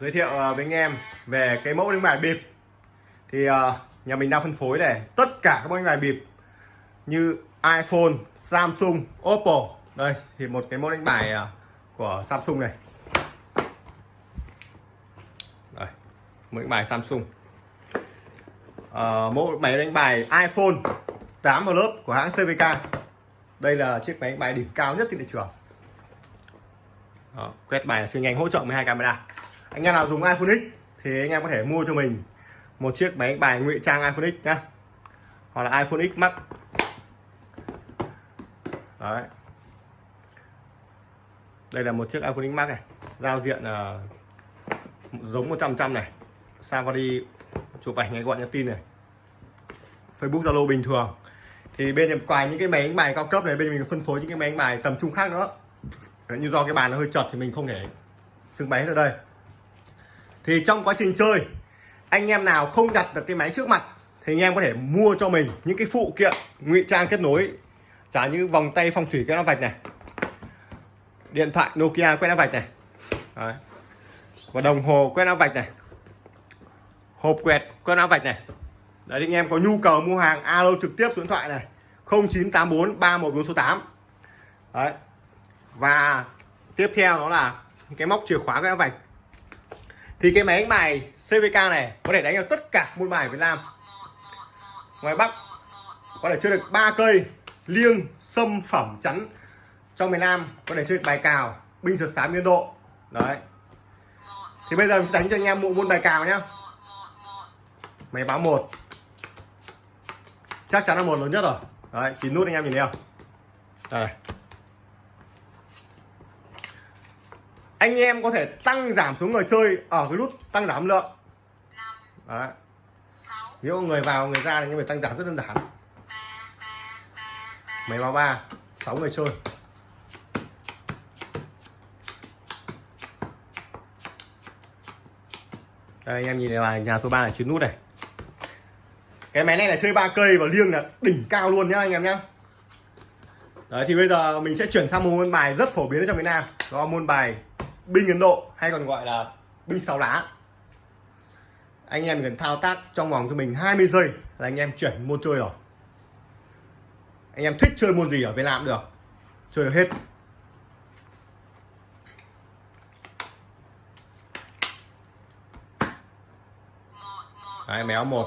giới thiệu ờ, với anh em về cái mẫu đánh bài bịp. Thì ờ, nhà mình đang phân phối này tất cả các mẫu đánh bài bịp như iPhone, Samsung, Oppo. Đây thì một cái mẫu đánh bài ờ, của Samsung này. Đây mẫu đánh bài Samsung. À, mẫu máy đánh bài iPhone 8 lớp của hãng CVK đây là chiếc máy đánh bài đỉnh cao nhất trên thị trường. Đó, quét bài là siêu nhanh hỗ trợ 12 camera anh em nào dùng iPhone X thì anh em có thể mua cho mình một chiếc máy đánh bài ngụy trang iPhone X nhá. Hoặc là iPhone X Max. Đấy. Đây là một chiếc iPhone X Max này giao diện uh, giống 100 trăm này. Safari chụp ảnh ngay gọi nhắn tin này. Facebook Zalo bình thường. Thì bên em ngoài những cái máy đánh bài cao cấp này bên mình phân phối những cái máy đánh bài tầm trung khác nữa. Như do cái bàn nó hơi chật thì mình không thể trưng bày hết ở đây thì trong quá trình chơi, anh em nào không đặt được cái máy trước mặt, thì anh em có thể mua cho mình những cái phụ kiện, ngụy trang kết nối. Trả như vòng tay phong thủy quét áo vạch này. Điện thoại Nokia quét áo vạch này. Đấy. và đồng hồ quét áo vạch này. Hộp quẹt quét áo vạch này. Đấy, anh em có nhu cầu mua hàng, alo trực tiếp số điện thoại này. 0984 314 số 8 đấy. Và tiếp theo đó là cái móc chìa khóa quét áo vạch thì cái máy đánh bài CVK này có thể đánh được tất cả môn bài Việt Nam. Ngoài Bắc, có thể chơi được ba cây, liêng, sâm, phẩm, chắn. Trong miền Nam, có thể chơi được bài cào, binh sượt sám biên độ. Đấy. Thì bây giờ mình sẽ đánh cho anh em một môn bài cào nhá. Máy báo một. Chắc chắn là một lớn nhất rồi. Đấy, chín nút anh em nhìn thấy không? Đây. Anh em có thể tăng giảm số người chơi ở cái nút tăng giảm lượng. Đấy. Nếu người vào, người ra thì anh em phải tăng giảm rất đơn giản. Máy báo ba, sáu người chơi. Đây, anh em nhìn này, bài nhà số 3 là chín nút này. Cái máy này là chơi ba cây và liêng là đỉnh cao luôn nhá, anh em nhá. Đấy, thì bây giờ mình sẽ chuyển sang một môn bài rất phổ biến ở trong việt Nam. Đó là môn bài binh Ấn Độ hay còn gọi là binh sáu lá. Anh em cần thao tác trong vòng cho mình 20 giây là anh em chuyển môn chơi rồi. Anh em thích chơi môn gì ở Việt Nam cũng được. Chơi được hết. Đấy, méo một.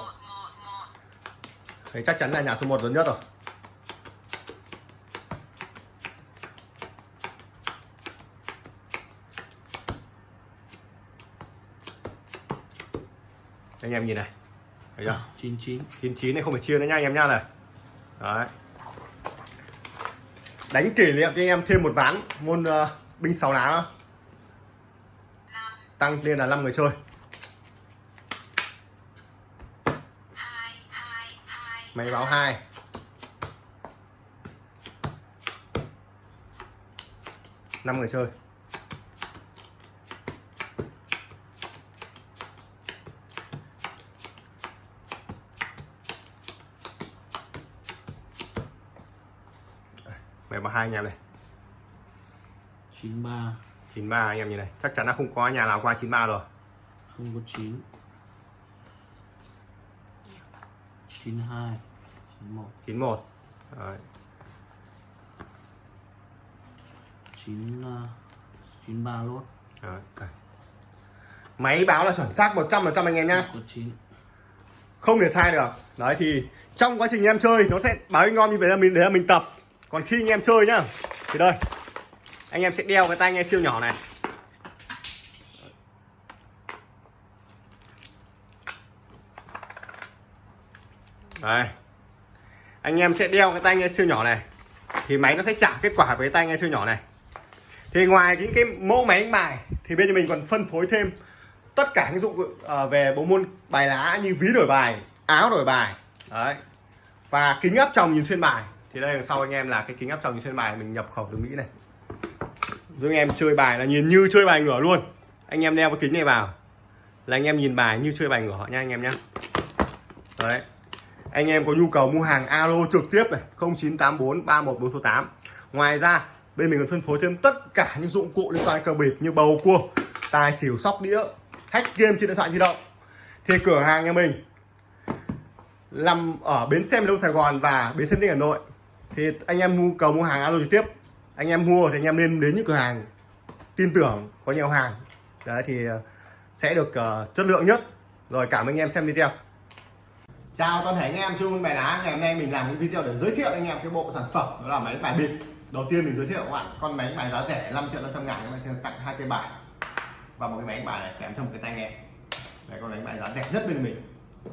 Thấy chắc chắn là nhà số 1 lớn nhất rồi. Anh em nhìn này. Thấy chưa? 99 99 này không phải chia nữa nha anh em nha này. Đấy. Đánh kỷ niệm cho anh em thêm một ván môn uh, binh sáu lá nữa. tăng lên là 5 người chơi. Máy báo hai. Năm người chơi hai anh em này. 93 93 anh em nhìn này. Chắc chắn là không có nhà nào qua 93 rồi. Không có 9 92 91 91 Đấy. 9 uh, 93 lốt Đấy. máy báo là chuẩn xác 100% anh em nhá. Có 9 không thể sai được. Đấy thì trong quá trình em chơi nó sẽ báo ngon như vậy là mình để là mình tập còn khi anh em chơi nhá, thì đây, anh em sẽ đeo cái tai nghe siêu nhỏ này. Đây, anh em sẽ đeo cái tai nghe siêu nhỏ này, thì máy nó sẽ trả kết quả với tai nghe siêu nhỏ này. Thì ngoài những cái mẫu máy đánh bài, thì bên mình còn phân phối thêm tất cả những dụng ờ, về bộ môn bài lá như ví đổi bài, áo đổi bài, đấy, và kính áp tròng nhìn xuyên bài thì đây, đằng sau anh em là cái kính áp tròng trên bài, mình nhập khẩu từ mỹ này. Giúp anh em chơi bài là nhìn như chơi bài ngửa luôn. Anh em đeo cái kính này vào là anh em nhìn bài như chơi bài ngửa nha anh em nhé đấy. Anh em có nhu cầu mua hàng alo trực tiếp này 0984 3148 ngoài ra, bên mình còn phân phối thêm tất cả những dụng cụ liên quan đến cờ bịp như bầu cua, tài xỉu, sóc đĩa, hack game trên điện thoại di động. Thì cửa hàng nhà mình nằm ở bến xe miền đông Sài Gòn và bến xe đinh Hà Nội thì anh em mua cầu mua hàng alo trực tiếp. Anh em mua thì anh em nên đến những cửa hàng tin tưởng có nhiều hàng. Đấy thì ờ, sẽ được uh, chất lượng nhất. Rồi cảm ơn anh em xem video. Chào toàn thể anh em chung bài đá. Ngày hôm nay mình làm những video để giới thiệu anh em cái bộ sản phẩm đó là máy bài bịp. Đầu tiên mình giới thiệu các bạn con máy bài giá rẻ 5 triệu 500 ngàn. Các bạn sẽ tặng hai cây bài. Và một cái máy bài này kèm theo một cái tai nghe. Đây con máy bài giá rẻ nhất bên mình.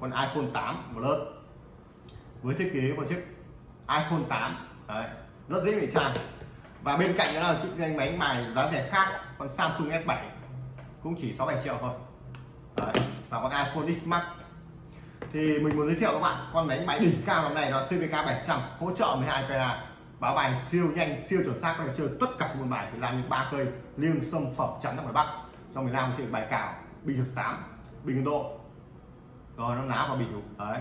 Con iPhone 8 Plus. Với thiết kế một chiếc iPhone 8 đấy, rất dễ bị tràn. và bên cạnh đó là chiếc máy mài giá rẻ khác con Samsung S7 cũng chỉ 6 7 triệu thôi. Đấy, và con iPhone X Max. Thì mình muốn giới thiệu các bạn con máy máy đỉnh cao hôm nay là CVK 700 hỗ trợ 12 camera báo bài siêu nhanh siêu chuẩn xác có thể chơi tất cả môn bài thì làm những ba cây liêng xâm phẩm trắng ra ngoài bắc. Trong miền nam chơi bài cào bình thực sám bình độ. Rồi nó ná và bình. Đấy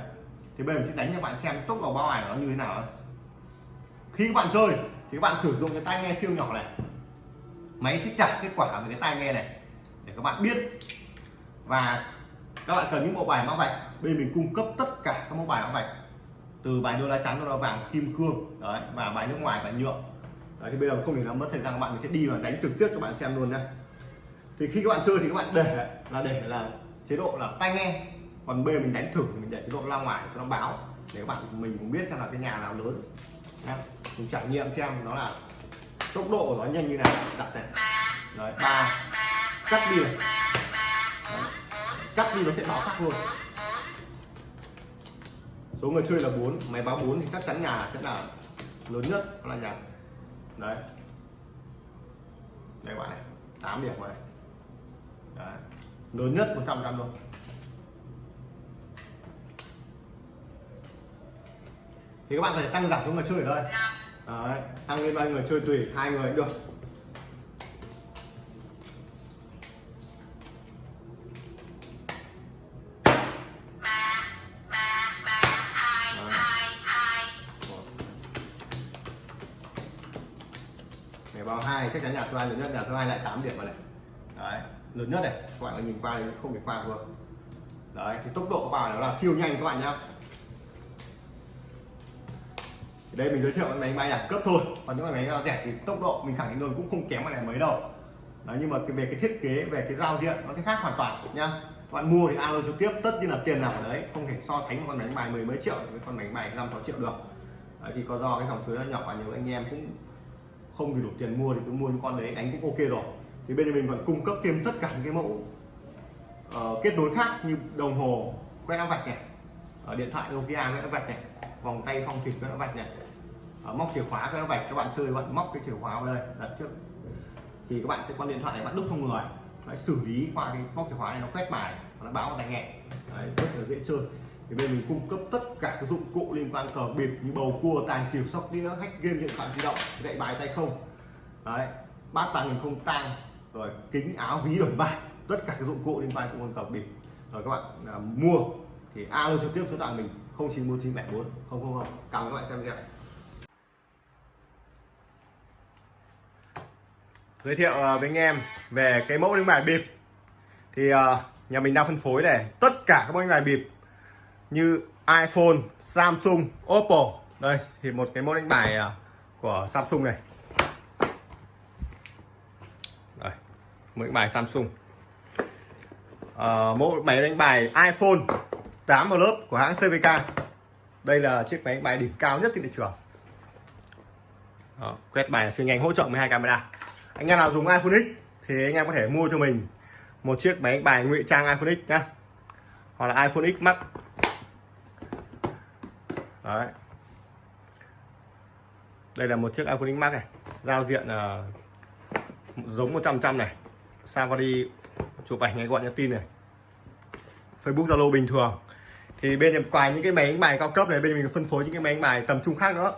thì bây giờ mình sẽ đánh cho bạn xem tốc độ báo ảnh nó như thế nào. Khi các bạn chơi thì các bạn sử dụng cái tai nghe siêu nhỏ này. Máy sẽ chặt kết quả với cái tai nghe này để các bạn biết. Và các bạn cần những bộ bài mã vạch. Bên mình cung cấp tất cả các mẫu bài mã vạch. Từ bài đô la trắng đô la vàng kim cương đấy và bài nước ngoài và nhựa. Đấy, thì bây giờ không để làm mất thời gian các bạn. Mình sẽ đi và đánh trực tiếp cho bạn xem luôn nhé thì khi các bạn chơi thì các bạn để là để là chế độ là tai nghe còn b mình đánh thử, mình để chế độ lao ngoài cho nó báo. Để các bạn mình cũng biết xem là cái nhà nào lớn. Nhá. mình trải nghiệm xem nó là tốc độ của nó nhanh như nào. Đặt này. Đấy, ba. Cắt đi này. Đấy. cắt đi nó sẽ báo khác luôn. Số người chơi là 4 máy báo 4 thì chắc chắn nhà sẽ là lớn nhất, là nhà. Đấy. Đây bạn này 8 điểm rồi đấy. lớn nhất 100 trăm luôn. Thì các bạn có thể tăng giảm số người chơi ở đây. Đấy. tăng lên bao người chơi tùy hai người cũng được. Vào hai chắc chắn nhà số hai lớn nhất nhà số hai lại 8 điểm vào này. Đấy lớn nhất này. Các bạn nhìn qua thì không thể qua được. Đấy thì tốc độ vào nó là siêu nhanh các bạn nhá đây mình giới thiệu cái máy bay đẳng cấp thôi. Còn những cái máy rẻ thì tốc độ mình khẳng định luôn cũng không kém cái này mấy đâu đấy, nhưng mà cái về cái thiết kế về cái giao diện nó sẽ khác hoàn toàn nhá. Các bạn mua thì alo trực tiếp tất nhiên là tiền nào ở đấy không thể so sánh một con máy bài mười mấy triệu với con máy bài năm sáu triệu được. Đấy, thì có do cái dòng suối nó nhỏ và nhiều anh em cũng không thì đủ tiền mua thì cứ mua những con đấy đánh cũng ok rồi. Thì bên mình còn cung cấp thêm tất cả những cái mẫu uh, kết nối khác như đồng hồ quét áo vạch này ở điện thoại Nokia quét áo vạch này vòng tay phong thủy quét áo vạch này móc chìa khóa quét nó vạch các bạn chơi các bạn móc cái chìa khóa vào đây đặt trước. Thì các bạn cái con điện thoại này bạn đúc trong người. Đấy, xử lý qua cái móc chìa khóa này nó quét bài nó báo vào tai nghe. Đấy, rất là dễ chơi. Thì bên mình cung cấp tất cả các dụng cụ liên quan cờ bịp như bầu cua tài xỉu sóc đĩa hack game điện thoại di động dạy bài tay không. Đấy bát tàng hình không tang rồi kính áo ví đổi bài tất cả các dụng cụ liên quan cùng cờ bịp. Rồi các bạn à, mua thì alo trực tiếp số điện thoại mình 094974 không không không. Cảm ơn các bạn xem video. Giới thiệu ờ, với anh em về cái mẫu đánh bài bịp. Thì ờ, nhà mình đang phân phối này tất cả các mẫu đánh bài bịp như iPhone, Samsung, Oppo. Đây thì một cái mẫu đánh bài ờ, của Samsung này. Đây mẫu đánh bài Samsung. À, mẫu máy đánh bài iPhone 8 lớp của hãng CVK đây là chiếc máy đánh bài đỉnh cao nhất trên thị trường. Đó, quét bài siêu nhanh hỗ trợ 12 camera anh em nào dùng iPhone X thì anh em có thể mua cho mình một chiếc máy bài ngụy trang iPhone X nhá. Hoặc là iPhone X Max. Đấy. đây là một chiếc iPhone X Max này giao diện uh, giống 100 trăm này. Safari chụp ảnh ngay gọi nhắn tin này. Facebook Zalo bình thường. Thì bên ngoài những cái máy đánh bài cao cấp này bên mình phân phối những cái máy đánh bài tầm trung khác nữa.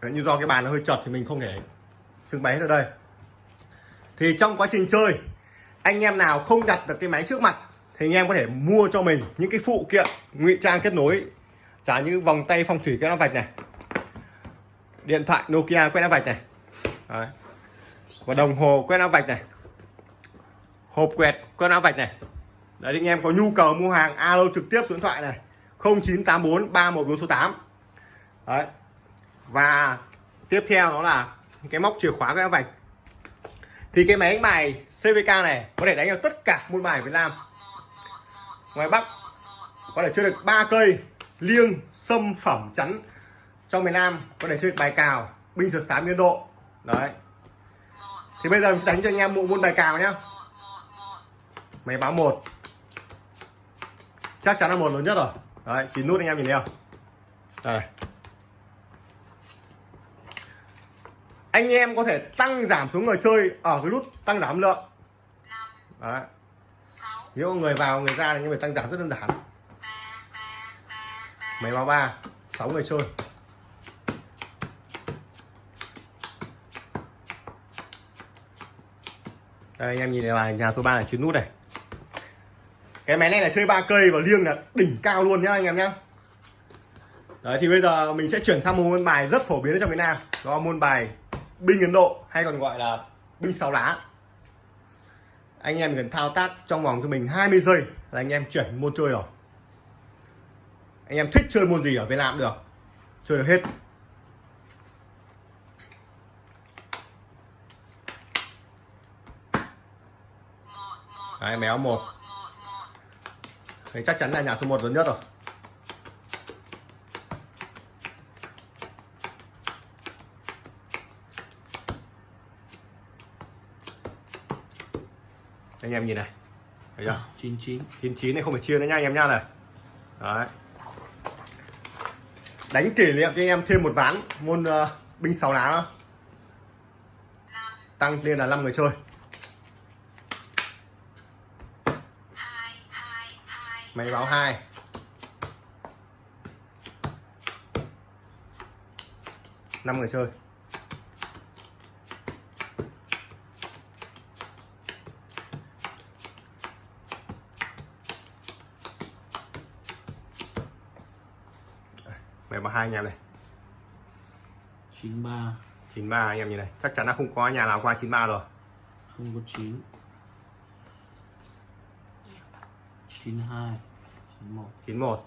Đấy, như do cái bàn nó hơi chật thì mình không thể trưng bày hết ở đây thì trong quá trình chơi, anh em nào không đặt được cái máy trước mặt, thì anh em có thể mua cho mình những cái phụ kiện, ngụy trang kết nối. Trả như vòng tay phong thủy quét áo vạch này, điện thoại Nokia quét áo vạch này. Đấy. và đồng hồ quét áo vạch này. Hộp quẹt quét áo vạch này. Đấy, anh em có nhu cầu mua hàng, alo trực tiếp số điện thoại này 0984 314 số 8 đấy. Và tiếp theo đó là cái móc chìa khóa cái vạch thì cái máy đánh bài CVK này có thể đánh được tất cả môn bài Việt Nam. Ngoài Bắc, có thể chơi được ba cây liêng, sâm, phẩm, chắn. Trong miền Nam, có thể chơi được bài cào, binh sượt sám, biên độ. Đấy. Thì bây giờ mình sẽ đánh cho anh em bộ môn bài cào nhá. Máy báo một. Chắc chắn là một lớn nhất rồi. Đấy, chín nút anh em nhìn thấy không? Đây. Anh em có thể tăng giảm số người chơi ở cái nút tăng giảm lượng. Đấy. Nếu người vào, người ra thì anh em phải tăng giảm rất đơn giản. Máy báo ba, sáu người chơi. Đây, anh em nhìn này bài nhà số 3 là chín nút này. Cái máy này là chơi ba cây và liêng là đỉnh cao luôn nhá, anh em nhá. Đấy, thì bây giờ mình sẽ chuyển sang một môn bài rất phổ biến ở trong Việt Nam. Đó là môn bài binh Ấn Độ hay còn gọi là binh sáu lá. Anh em cần thao tác trong vòng cho mình 20 giây là anh em chuyển môn chơi rồi. Anh em thích chơi môn gì ở Việt Nam cũng được chơi được hết. Đấy, méo một. Thì chắc chắn là nhà số 1 lớn nhất rồi. Anh em nhìn này. Thấy chưa? 99 99 này không phải chia nữa nha anh em nha này. Đấy. Đánh kỷ niệm cho anh em thêm một ván môn uh, binh sáu lá đó tăng lên là 5 người chơi. Máy báo 2 năm người chơi hai anh em này. 93 93 anh em nhìn này. Chắc chắn là không có nhà nào qua 93 rồi. Không có 9 92 91 91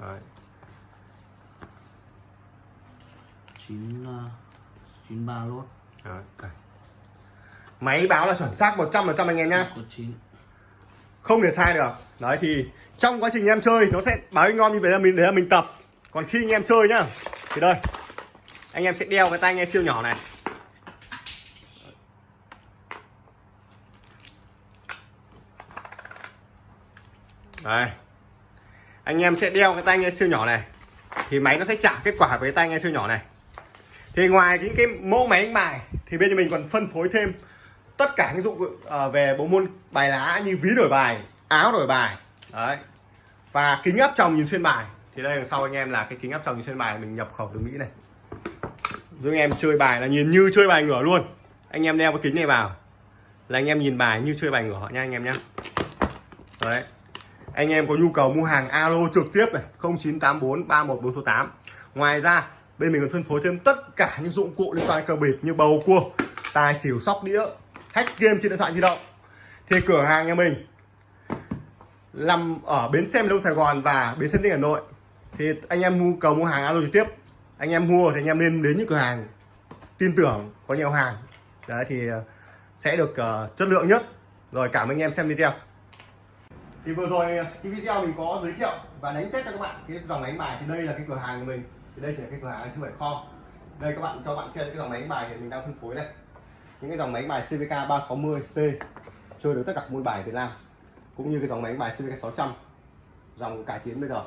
Đấy. 9 uh, 93 lốt Đấy. máy báo là chuẩn xác 100% anh em nhá. Có 9 không thể sai được. Đấy thì trong quá trình em chơi nó sẽ báo ngon như vậy là mình đấy là mình tập còn khi anh em chơi nhá, thì đây, anh em sẽ đeo cái tai nghe siêu nhỏ này. Đây, anh em sẽ đeo cái tai nghe siêu nhỏ này, thì máy nó sẽ trả kết quả với tai nghe siêu nhỏ này. Thì ngoài những cái mẫu máy đánh bài, thì bên nhà mình còn phân phối thêm tất cả những dụng ờ, về bộ môn bài lá như ví đổi bài, áo đổi bài, đấy, và kính áp tròng nhìn xuyên bài thì đây đằng sau anh em là cái kính áp tròng trên bài, mình nhập khẩu từ mỹ này. Giúp anh em chơi bài là nhìn như chơi bài ngửa luôn. Anh em đeo cái kính này vào. Là anh em nhìn bài như chơi bài ngửa nha anh em nhé đấy. Anh em có nhu cầu mua hàng alo trực tiếp này 0984 314 số 8 ngoài ra, bên mình còn phân phối thêm tất cả những dụng cụ liên quan cờ bịp như bầu cua, tài xỉu, sóc đĩa, hack game trên điện thoại di động. Thì cửa hàng nhà mình nằm ở bến xe miền đông sài gòn và bến xe ninh hà nội thì anh em nhu cầu mua hàng alo trực tiếp. Anh em mua thì anh em nên đến những cửa hàng tin tưởng có nhiều hàng. Đấy thì ờ, sẽ được uh, chất lượng nhất. Rồi cảm ơn anh em xem video. Thì vừa rồi ờ, cái video mình có giới thiệu và đánh test cho các bạn. Cái dòng máy đánh bài thì đây là cái cửa hàng của mình. Thì đây chỉ là cái cửa hàng chứ phải kho. Đây các bạn cho bạn xem cái dòng máy bài thì mình đang phân phối đây. Những cái dòng máy bài CVK 360C chơi được tất cả môn bài Việt Nam cũng như cái dòng máy bài CVK 600 dòng cải tiến bây giờ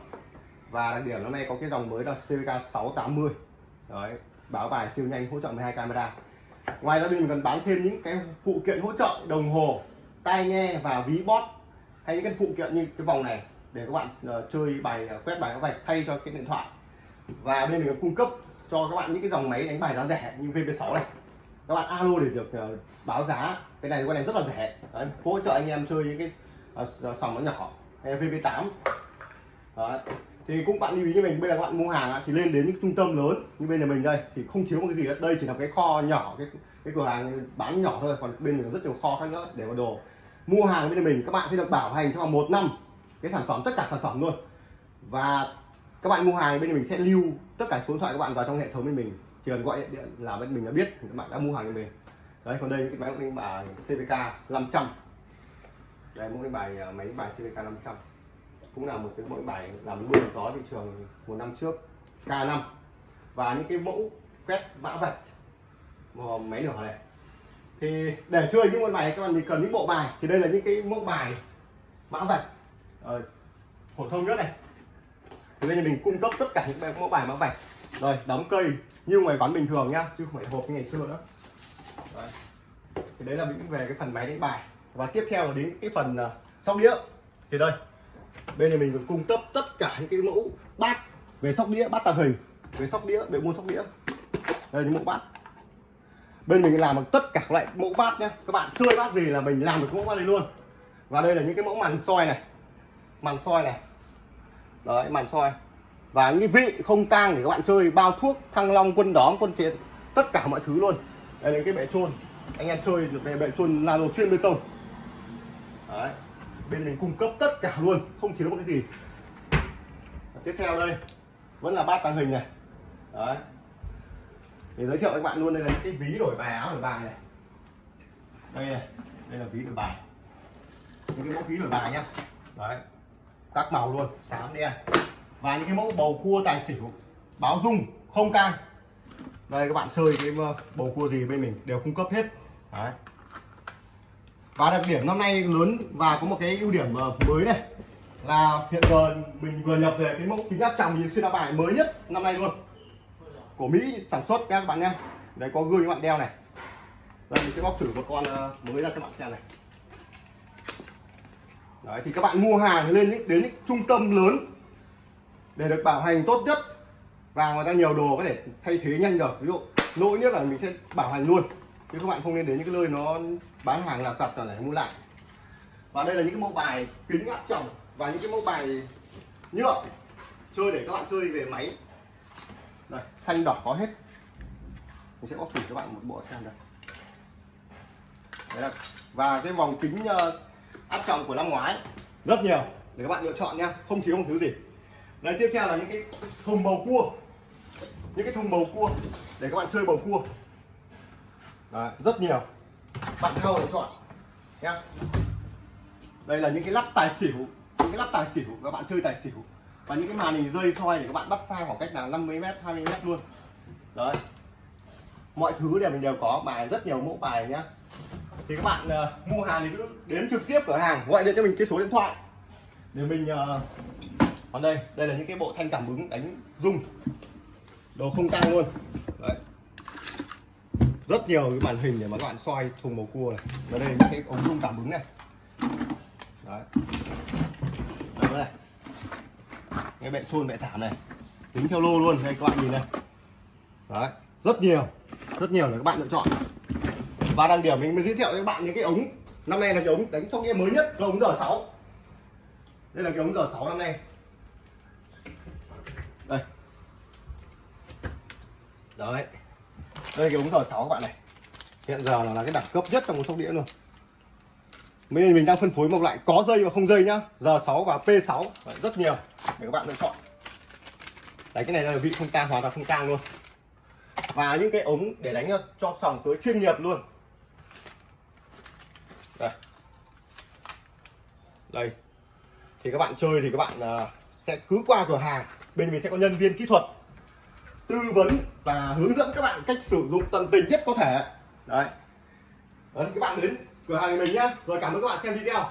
và đặc điểm năm nay có cái dòng mới là CVK 680 đấy báo bài siêu nhanh hỗ trợ 12 camera. Ngoài ra mình còn bán thêm những cái phụ kiện hỗ trợ đồng hồ tai nghe và ví bot hay những cái phụ kiện như cái vòng này để các bạn uh, chơi bài uh, quét bài các vạch thay cho cái điện thoại. Và bên mình còn cung cấp cho các bạn những cái dòng máy đánh bài giá rẻ như VP6 này. Các bạn alo để được uh, báo giá. Cái này cái này rất là rẻ. Đấy, hỗ trợ anh em chơi những cái uh, sòng nó nhỏ hay VP8 Đấy thì cũng bạn lưu ý như mình bây giờ các bạn mua hàng thì lên đến những trung tâm lớn như bên nhà mình đây thì không thiếu một cái gì hết đây chỉ là cái kho nhỏ cái cái cửa hàng bán nhỏ thôi còn bên mình có rất nhiều kho khác nữa để vào đồ. Mua hàng bên nhà mình các bạn sẽ được bảo hành trong vòng một năm cái sản phẩm tất cả sản phẩm luôn. Và các bạn mua hàng bên nhà mình sẽ lưu tất cả số điện thoại các bạn vào trong hệ thống bên mình. Chỉ cần gọi điện, là bên mình đã biết các bạn đã mua hàng bên mình. Đấy còn đây cái máy đánh bài CVK 500 đây mẫu đánh bài à, máy đánh bài CVK 500 cũng là một cái mẫu bài làm mưa gió thị trường một năm trước K5 và những cái mẫu quét mã vạch máy nửa này. Thì để chơi những môn bài các bạn thì cần những bộ bài. Thì đây là những cái mẫu bài mã vạch ờ, phổ thông nhất này. Thì bây giờ mình cung cấp tất cả những cái mẫu bài mã vạch. Rồi đóng cây như ngoài quán bình thường nhá chứ không phải hộp như ngày xưa nữa. Đấy. thì đấy là những về cái phần máy đánh bài. Và tiếp theo là đến cái phần uh, sóc đĩa. Thì đây bên này mình còn cung cấp tất cả những cái mẫu bát về sóc đĩa, bát tàng hình, về sóc đĩa, về mua sóc đĩa. Đây, những mẫu bát. Bên mình làm được tất cả các loại mẫu bát nhé các bạn chơi bát gì là mình làm được mẫu bát này luôn. Và đây là những cái mẫu màn soi này. Màn soi này. Đấy, màn soi. Và những vị không tang để các bạn chơi, bao thuốc, thăng long, quân đóm, quân chiến, tất cả mọi thứ luôn. Đây là cái bệ trôn anh em chơi được bệ trôn nano xuyên bê tông. Đấy bên mình cung cấp tất cả luôn, không thiếu một cái gì. Và tiếp theo đây, vẫn là bát tàng hình này. Đấy. Để giới thiệu với các bạn luôn, đây là những cái ví đổi bài, áo đổi bài này. Đây này, đây là ví đổi bài. Những cái mẫu ví đổi bài nhá. Đấy. Các màu luôn xám đen. Và những cái mẫu bầu cua tài xỉu, báo dung, không cang đây, các bạn chơi cái ờ, bầu cua gì bên mình đều cung cấp hết. Đấy và đặc điểm năm nay lớn và có một cái ưu điểm ờ, mới này là hiện giờ mình vừa nhập về cái mẫu kính áp tròng nhìn xuyên áo bài mới nhất năm nay luôn. Của Mỹ sản xuất các bạn nhé. Đấy có gương các bạn đeo này. Đây mình sẽ bóc thử một con ờ, mới ra cho bạn xem này. Đấy thì các bạn mua hàng lên những, đến những trung tâm lớn để được bảo hành tốt nhất. Và người ta nhiều đồ có thể thay thế nhanh được. Ví dụ lỗi nhất là mình sẽ bảo hành luôn chứ các bạn không nên đến những cái nơi nó bán hàng là tật là để mua lại. Và đây là những cái mẫu bài kính áp tròng và những cái mẫu bài nhựa chơi để các bạn chơi về máy. Đây xanh đỏ có hết. Mình sẽ bóc thử cho bạn một bộ xem đây. Đấy là, và cái vòng kính ờ, áp tròng của năm ngoái rất nhiều để các bạn lựa chọn nha không thiếu một thứ gì. Đây tiếp theo là những cái thùng bầu cua. Những cái thùng bầu cua để các bạn chơi bầu cua. Đấy, rất nhiều. Bạn đâu để chọn nhá. Đây là những cái lắp tài xỉu những cái lắp tài xỉu các bạn chơi tài xỉu. Và những cái màn hình rơi soi để các bạn bắt xa khoảng cách là 50 m 20 m luôn. Đấy. Mọi thứ đều mình đều có bài rất nhiều mẫu bài nhá. Thì các bạn uh, mua hàng thì cứ đến trực tiếp cửa hàng gọi điện cho mình cái số điện thoại. Để mình uh, còn đây đây là những cái bộ thanh cảm ứng đánh rung. Đồ không tăng luôn. Đấy rất nhiều cái màn hình để mà các bạn soi thùng bầu cua này. Và đây những cái ống rung cảm ứng này. Đấy. Đây này. Cái bệ xôn bệ thảm này. Tính theo lô luôn, đây các bạn nhìn này. Đấy, rất nhiều. Rất nhiều để các bạn lựa chọn. Và đăng điểm mình mới giới thiệu cho các bạn những cái ống. Năm nay là cái ống đánh trong đĩa mới nhất cái ống giờ 6 đây là cái ống giờ 6 năm nay. Đây. Đấy đây cái ống giờ 6 các bạn này. Hiện giờ là, là cái đẳng cấp nhất trong một sóc đĩa luôn. Bây mình đang phân phối một loại có dây và không dây nhá. Giờ 6 và P6 đấy, rất nhiều để các bạn lựa chọn. Đấy cái này là vị không tang hoàn toàn không tang luôn. Và những cái ống để đánh cho sòng suối chuyên nghiệp luôn. Đây. Đây. Thì các bạn chơi thì các bạn uh, sẽ cứ qua cửa hàng. Bên mình sẽ có nhân viên kỹ thuật tư vấn và hướng dẫn các bạn cách sử dụng tận tình nhất có thể. Đấy. Đấy các bạn đến cửa hàng mình nhá. Rồi cảm ơn các bạn xem video.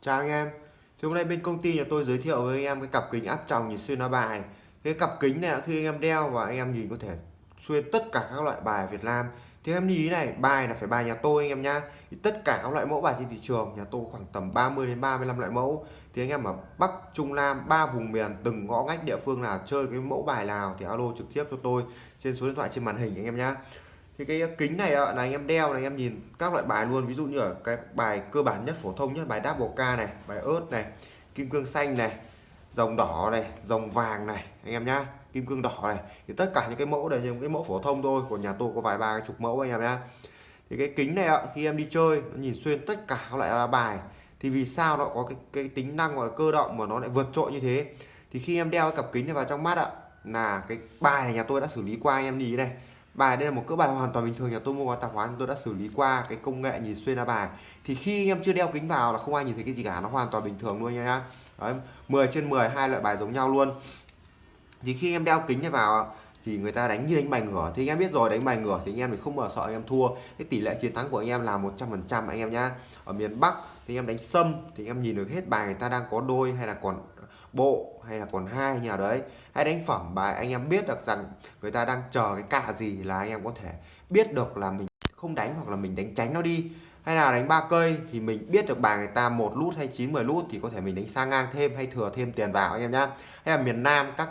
Chào anh em. Thì hôm nay bên công ty nhà tôi giới thiệu với anh em cái cặp kính áp tròng nhìn xuyên lá bài. Cái cặp kính này, khi anh em đeo và anh em nhìn có thể xuyên tất cả các loại bài Việt Nam. Thì em lưu ý này, bài là phải bài nhà tôi anh em nhá. Thì Tất cả các loại mẫu bài trên thị trường nhà tôi khoảng tầm 30 đến 35 loại mẫu. Thì anh em ở Bắc, Trung, Nam, ba vùng miền từng ngõ ngách địa phương nào chơi cái mẫu bài nào thì alo trực tiếp cho tôi trên số điện thoại trên màn hình anh em nhá. Thì cái kính này là anh em đeo này anh em nhìn các loại bài luôn. Ví dụ như ở cái bài cơ bản nhất phổ thông nhất bài double K này bài ớt này kim cương xanh này dòng đỏ này dòng vàng này anh em nhá kim cương đỏ này. Thì tất cả những cái mẫu này những cái mẫu phổ thông thôi của nhà tôi có vài ba chục mẫu anh em nhá. Thì cái kính này ạ khi em đi chơi nó nhìn xuyên tất cả các loại lá bài. Thì vì sao nó có cái cái tính năng gọi là cơ động mà nó lại vượt trội như thế? Thì khi em đeo cái cặp kính này vào trong mắt ạ là cái bài này nhà tôi đã xử lý qua anh em nhìn này. Bài đây là một cỡ bài hoàn toàn bình thường nhà tôi mua qua tạp hóa tôi đã xử lý qua cái công nghệ nhìn xuyên lá bài. Thì khi em chưa đeo kính vào là không ai nhìn thấy cái gì cả nó hoàn toàn bình thường luôn nha Đấy, 10 trên 10 hai loại bài giống nhau luôn thì khi em đeo kính này vào thì người ta đánh như đánh bài ngửa thì anh em biết rồi đánh bài ngửa thì anh em thì không bao sợ anh em thua cái tỷ lệ chiến thắng của anh em là 100% anh em nhá ở miền Bắc thì anh em đánh sâm thì anh em nhìn được hết bài người ta đang có đôi hay là còn bộ hay là còn hai nhà đấy hay đánh phẩm bài anh em biết được rằng người ta đang chờ cái cạ gì là anh em có thể biết được là mình không đánh hoặc là mình đánh tránh nó đi hay là đánh ba cây thì mình biết được bài người ta một lút hay 9 10 lút thì có thể mình đánh sang ngang thêm hay thừa thêm tiền vào anh em nhá hay là miền Nam các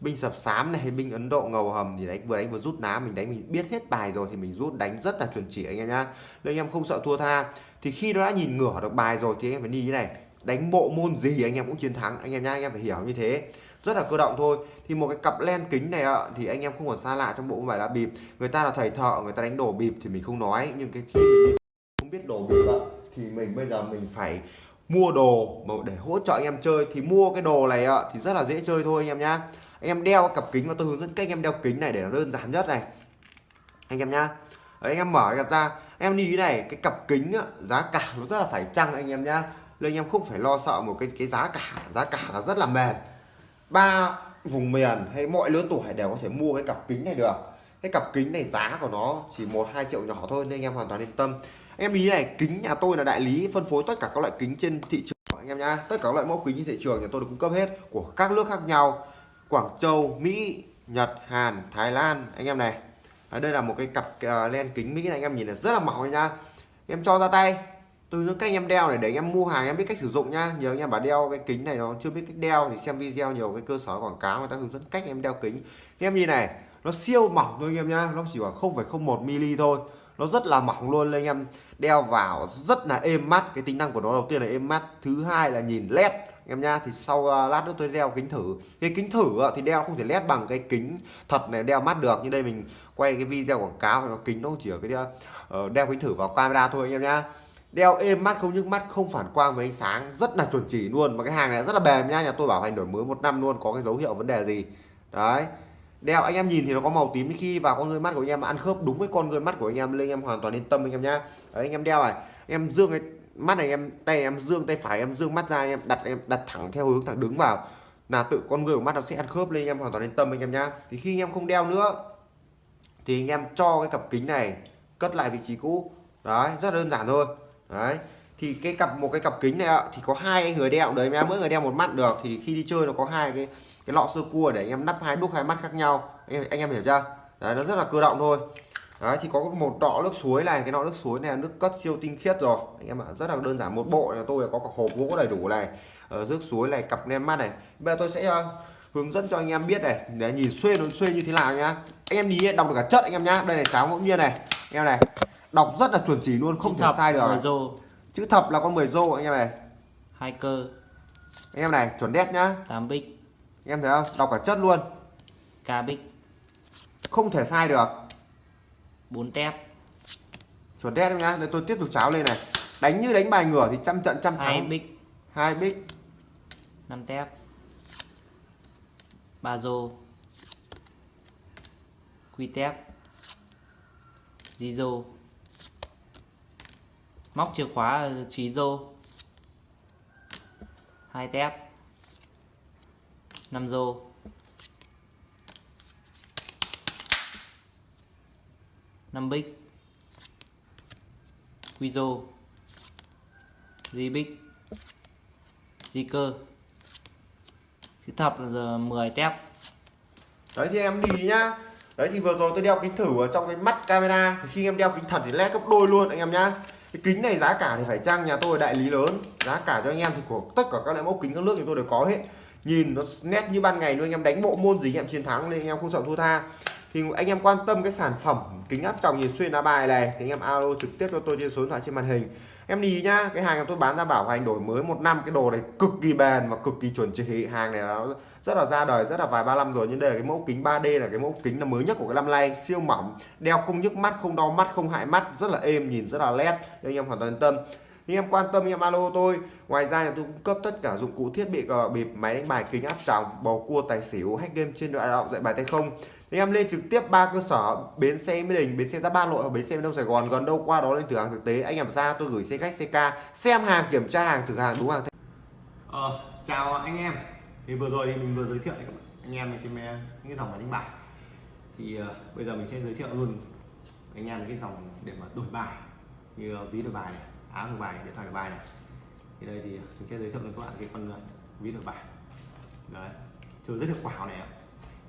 binh sập sám này hay binh Ấn Độ ngầu hầm thì đánh vừa đánh vừa rút ná, mình đánh mình biết hết bài rồi thì mình rút, đánh rất là chuẩn chỉ anh em nhá. Nên anh em không sợ thua tha. Thì khi nó đã nhìn ngửa được bài rồi thì anh em phải đi như này, đánh bộ môn gì anh em cũng chiến thắng, anh em nhá, anh em phải hiểu như thế. Rất là cơ động thôi. Thì một cái cặp len kính này ạ, thì anh em không còn xa lạ trong bộ vải lá bịp. Người ta là thầy thợ, người ta đánh đồ bịp thì mình không nói. Nhưng cái khi mình không biết đồ bịp ạ, thì mình bây giờ mình phải mua đồ để hỗ trợ anh em chơi. Thì mua cái đồ này ạ, thì rất là dễ chơi thôi anh em nhá anh em đeo cặp kính và tôi hướng dẫn cách anh em đeo kính này để nó đơn giản nhất này. Anh em nhá. Đấy, anh em mở cặp ra. Em đi này cái cặp kính á, giá cả nó rất là phải chăng anh em nhá. Nên anh em không phải lo sợ một cái cái giá cả. Giá cả là rất là mềm. Ba vùng miền hay mọi lứa tuổi đều có thể mua cái cặp kính này được. Cái cặp kính này giá của nó chỉ một hai triệu nhỏ thôi nên anh em hoàn toàn yên tâm. Em ý này kính nhà tôi là đại lý phân phối tất cả các loại kính trên thị trường anh em nhá. Tất cả các loại mẫu kính trên thị trường nhà tôi được cung cấp hết của các nước khác nhau. Quảng Châu Mỹ Nhật Hàn Thái Lan. Anh em này. Đấy, đây là một cái cặp uh, len kính Mỹ này. Anh em nhìn là rất là mỏng nha. Em cho ra tay. Từ những cách em đeo này để anh em mua hàng em biết cách sử dụng nhá nhiều anh em bảo đeo cái kính này nó chưa biết cách đeo thì xem video nhiều cái cơ sở quảng cáo người ta hướng dẫn cách em đeo kính. Em nhìn này nó siêu mỏng thôi anh em nhá. Nó chỉ khoảng 0,01 mm thôi. Nó rất là mỏng luôn anh em. Đeo vào rất là êm mắt. Cái tính năng của nó đầu tiên là êm mắt. Thứ hai là nhìn led em nha thì sau uh, lát nữa tôi đeo kính thử. Cái kính thử uh, thì đeo không thể led bằng cái kính thật này đeo mắt được. Như đây mình quay cái video quảng cáo thì nó kính nó chỉ ở cái uh, đeo kính thử vào camera thôi anh em nhá. Đeo êm mắt không nhức mắt không phản quang với ánh sáng rất là chuẩn chỉ luôn. Mà cái hàng này rất là bền nha nhà tôi bảo hành đổi mới một năm luôn có cái dấu hiệu vấn đề gì. Đấy. Đeo anh em nhìn thì nó có màu tím khi vào con người mắt của anh em ăn khớp đúng với con người mắt của anh em lên anh em hoàn toàn yên tâm anh em nhá. Đấy, anh em đeo này. Em dương cái mắt này em tay em dương tay phải em dương mắt ra em đặt em đặt thẳng theo hướng thẳng đứng vào. Là tự con người của mắt nó sẽ ăn khớp lên em hoàn toàn yên tâm anh em nhá. Thì khi anh em không đeo nữa thì anh em cho cái cặp kính này cất lại vị trí cũ. Đấy rất đơn giản thôi. Đấy thì cái cặp một cái cặp kính này ạ thì có hai người đeo. Đấy em mỗi người đeo một mắt được. Thì khi đi chơi nó có hai cái cái lọ sơ cua để anh em nắp hai đúc hai mắt khác nhau. Anh em, anh em hiểu chưa? Đấy nó rất là cơ động thôi đấy thì có một lọ nước suối này cái lọ nước suối này là nước cất siêu tinh khiết rồi. Anh em ạ rất là đơn giản một bộ nhà tôi có cả hộp gỗ đầy đủ này ở nước suối này cặp nem mắt này. Bây giờ tôi sẽ uh, hướng dẫn cho anh em biết này để nhìn xuyên nó xuyên như thế nào nhá. Anh em nhìn đọc được cả chất anh em nhá. Đây là cháo ngẫu nhiên này. Anh em này đọc rất là chuẩn chỉ luôn không Chữ thể sai được. rô. Chữ thập là con 10 rô anh em này. Hai cơ. Anh em này chuẩn đét nhá. Tám bích. Anh em thấy không? Đọc cả chất luôn. Ca bích. Không thể sai được bốn tép. Chuẩn đét em nhá đây tôi tiếp tục cháo lên này. Đánh như đánh bài ngửa thì trăm trận trăm hai thắng. bích. Hai bích. Năm tép. Ba rô. Quy tép. Di rô. Móc chìa khóa trí rô. Hai tép. Năm rô năm bích. Quizo di bích. Di cơ. Chữ thập là giờ 10 tép. Đấy, thì em đi nhá. Đấy, thì vừa rồi tôi đeo kính thử ở trong cái mắt camera. Thì khi em đeo kính thật thì led gấp đôi luôn, anh em nhá. Cái kính này giá cả thì phải chăng nhà tôi đại lý lớn. Giá cả cho anh em thì của tất cả các loại mẫu kính các nước thì tôi đều có hết. Nhìn nó nét như ban ngày luôn, anh em đánh bộ môn gì anh em chiến thắng nên anh em không sợ thua tha thì anh em quan tâm cái sản phẩm kính áp tròng nhìn xuyên lá bài này, thì anh em alo trực tiếp cho tôi trên số điện thoại trên màn hình. Em đi nhá, cái hàng tôi bán ra bảo hành đổi mới một năm, cái đồ này cực kỳ bền và cực kỳ chuẩn chỉ. Hàng này nó rất là ra đời, rất là vài ba năm rồi, nhưng đây là cái mẫu kính 3D là cái mẫu kính là mới nhất của cái năm nay. Siêu mỏng, đeo không nhức mắt, không đau mắt, không hại mắt, rất là êm, nhìn rất là nét nên anh em hoàn toàn yên tâm. Anh em quan tâm, anh em alo tôi. Ngoài ra là tôi cung cấp tất cả dụng cụ thiết bị cờ bịp, máy đánh bài kính áp tròng, bầu cua, tài xỉu, hack game trên điện thoại dạy bài tay không anh em lên trực tiếp ba cơ sở bến xe mỹ đình bến xe giáp ba nội và bến xe miền đông sài gòn gần đâu qua đó lên thử hàng thực tế. Anh em ra tôi gửi xe khách xe ca xem hàng kiểm tra hàng thử hàng đúng hàng. Ờ, chào anh em. Thì vừa rồi thì mình vừa giới thiệu anh em về cái những cái dòng máy đánh bài. Thì uh, bây giờ mình sẽ giới thiệu luôn anh em cái dòng để mà đổi bài. Như ờ, ví đổi bài này áo đổi bài điện thoại đổi bài này. Thì đây thì mình sẽ giới thiệu với các bạn cái con ờ, ví đổi bài. Đấy. Chơi rất hiệu quả này ạ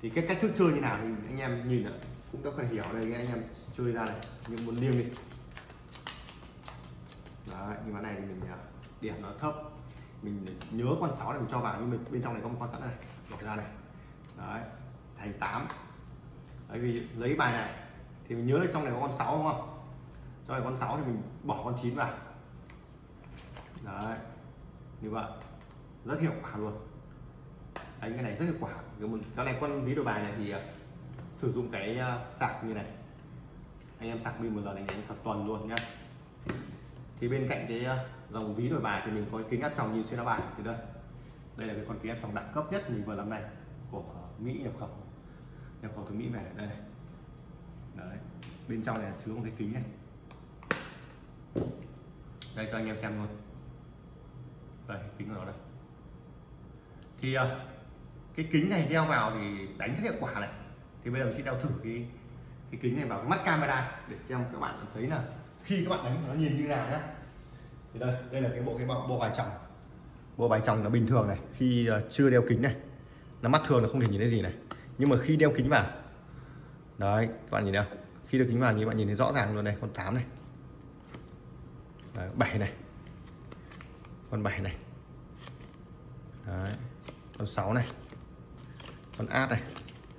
thì cái cách thức chơi như nào thì anh em nhìn ạ, cũng đã phải hiểu đây anh em chơi ra này nhưng muốn liêng đi. Đấy nhưng mà này thì mình à, điểm nó thấp. Mình nhớ con 6 này mình cho vào nhưng mình bên trong này có một con sẵn này bỏ ra này. Đấy thành 8 đấy vì lấy bài này thì mình nhớ là trong này có con 6 đúng không? Cho này con 6 thì mình bỏ con 9 vào. Đấy như vậy. Rất hiệu quả luôn đánh cái này rất hiệu quả. Cái này con ví đồ bài này thì ờ, sử dụng cái ờ, sạc như này. Anh em sạc pin một lần anh đánh cả tuần luôn nhá. Thì bên cạnh cái ờ, dòng ví đổi bài thì mình có cái kính áp tròng nhìn xuyên áo bài. Thì đây. Đây là cái con kính áp tròng đẳng cấp nhất mình vừa làm này của Mỹ nhập khẩu. Nhập khẩu từ Mỹ về. Đây này. Đấy. Bên trong này chứa một cái kính này. Đây, cho anh em xem luôn. Đây, kính của nó đây. Thì cái kính này đeo vào thì đánh rất hiệu quả này. Thì bây giờ mình sẽ đeo thử cái cái kính này vào cái mắt camera để xem các bạn thấy là khi các bạn đánh nó nhìn như nào nhá. Thì đây đây là cái bộ cái bộ, bộ bài chồng. bộ bài chồng nó bình thường này khi ờ, chưa đeo kính này nó mắt thường là không thể nhìn thấy gì này. Nhưng mà khi đeo kính vào đấy các bạn nhìn nào. Khi đeo kính vào thì bạn nhìn thấy rõ ràng luôn này con 8 này. Đấy, 7 này. Con 7 này. Đấy, con 6 này con át này.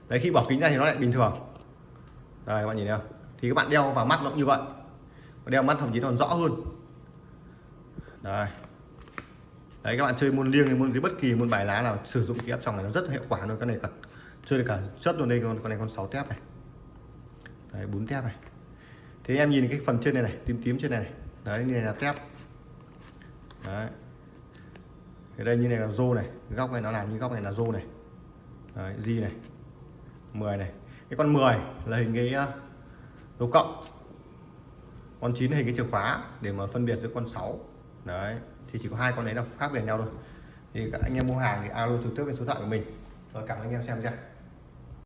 Đấy khi bỏ kính ra thì nó lại bình thường. Đây các bạn nhìn thấy không? Thì các bạn đeo vào mắt nó cũng như vậy. Đeo mắt thậm chí còn rõ hơn. Đây. Đấy các bạn chơi môn liêng hay môn dưới bất kỳ môn bài lá nào sử dụng cái áp tròng này nó rất hiệu quả luôn. Cái này cả chơi được cả chất luôn đây con con này con 6 tép này. Đấy bốn tép này. Thế em nhìn cái phần trên này này tím tím trên này, này. đấy như này là tép. Đấy. Cái đây như này là rô này. Góc này nó làm như góc này là rô này đấy, G này 10 này. Cái con 10 là hình cái ờ, dấu cộng. Con 9 hình cái chìa khóa để mà phân biệt giữa con 6 đấy thì chỉ có hai con đấy là khác biệt nhau thôi. Thì các anh em mua hàng thì alo trực tiếp bên số điện thoại của mình. Rồi cảm ơn anh em xem chưa